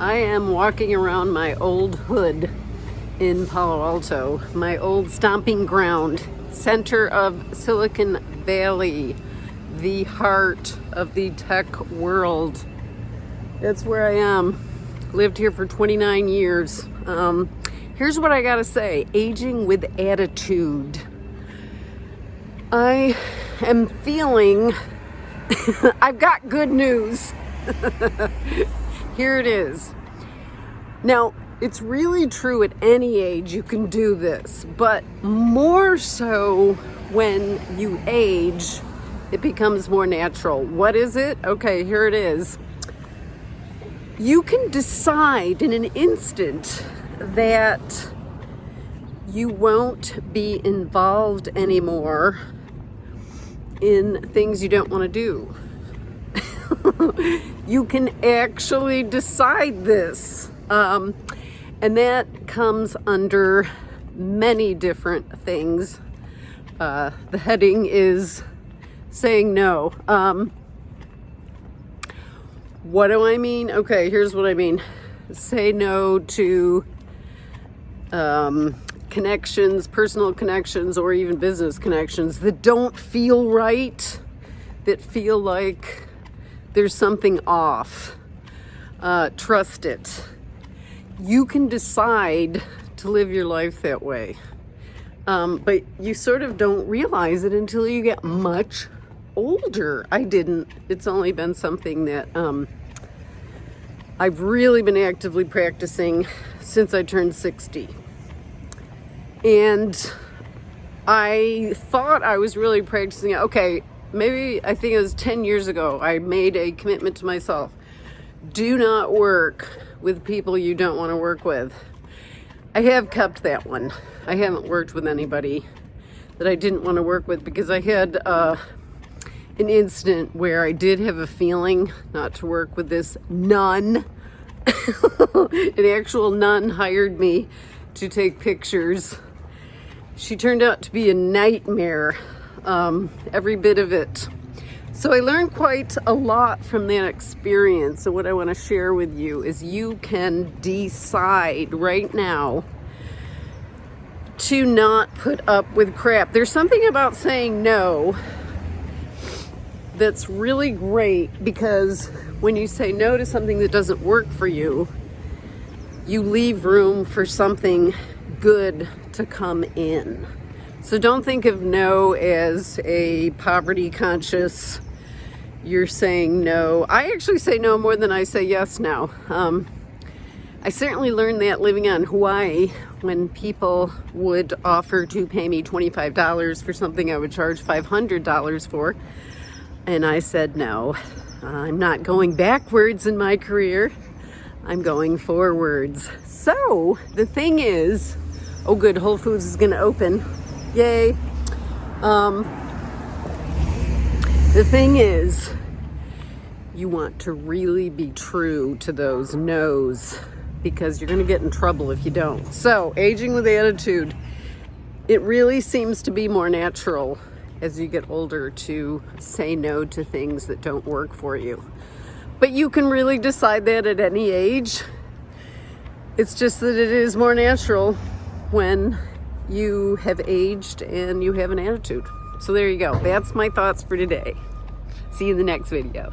I am walking around my old hood in Palo Alto, my old stomping ground, center of Silicon Valley, the heart of the tech world. That's where I am. Lived here for 29 years. Um, here's what I gotta say, aging with attitude. I am feeling, I've got good news. Here it is. Now, it's really true at any age you can do this, but more so when you age, it becomes more natural. What is it? Okay, here it is. You can decide in an instant that you won't be involved anymore in things you don't want to do. you can actually decide this. Um, and that comes under many different things. Uh, the heading is saying no. Um, what do I mean? Okay, here's what I mean. Say no to um, connections, personal connections, or even business connections that don't feel right, that feel like there's something off. Uh, trust it. You can decide to live your life that way. Um, but you sort of don't realize it until you get much older. I didn't. It's only been something that um, I've really been actively practicing since I turned 60. And I thought I was really practicing. Okay, maybe I think it was 10 years ago, I made a commitment to myself. Do not work with people you don't want to work with. I have kept that one. I haven't worked with anybody that I didn't want to work with because I had uh, an incident where I did have a feeling not to work with this nun. an actual nun hired me to take pictures she turned out to be a nightmare, um, every bit of it. So I learned quite a lot from that experience. So what I want to share with you is you can decide right now to not put up with crap. There's something about saying no that's really great because when you say no to something that doesn't work for you, you leave room for something good to come in. So don't think of no as a poverty conscious, you're saying no. I actually say no more than I say yes now. Um, I certainly learned that living on Hawaii when people would offer to pay me $25 for something I would charge $500 for. And I said no. I'm not going backwards in my career. I'm going forwards. So the thing is, Oh good, Whole Foods is gonna open. Yay. Um, the thing is, you want to really be true to those no's because you're gonna get in trouble if you don't. So, aging with attitude, it really seems to be more natural as you get older to say no to things that don't work for you. But you can really decide that at any age. It's just that it is more natural when you have aged and you have an attitude. So there you go. That's my thoughts for today. See you in the next video.